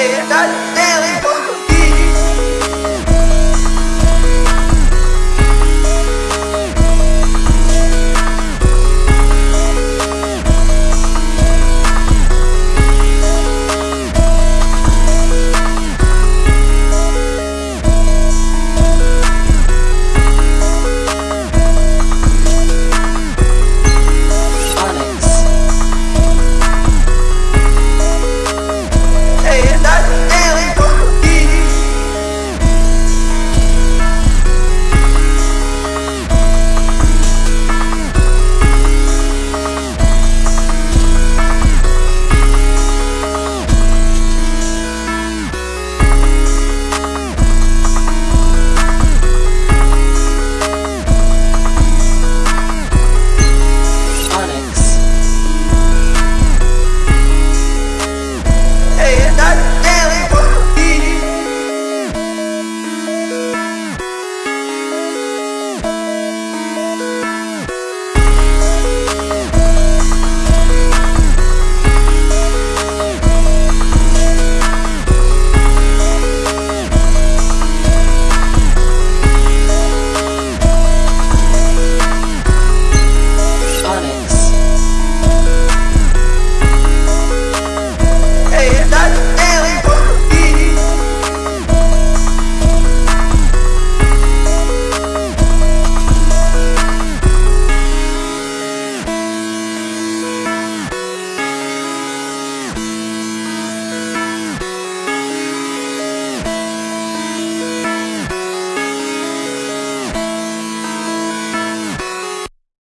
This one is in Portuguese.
pay that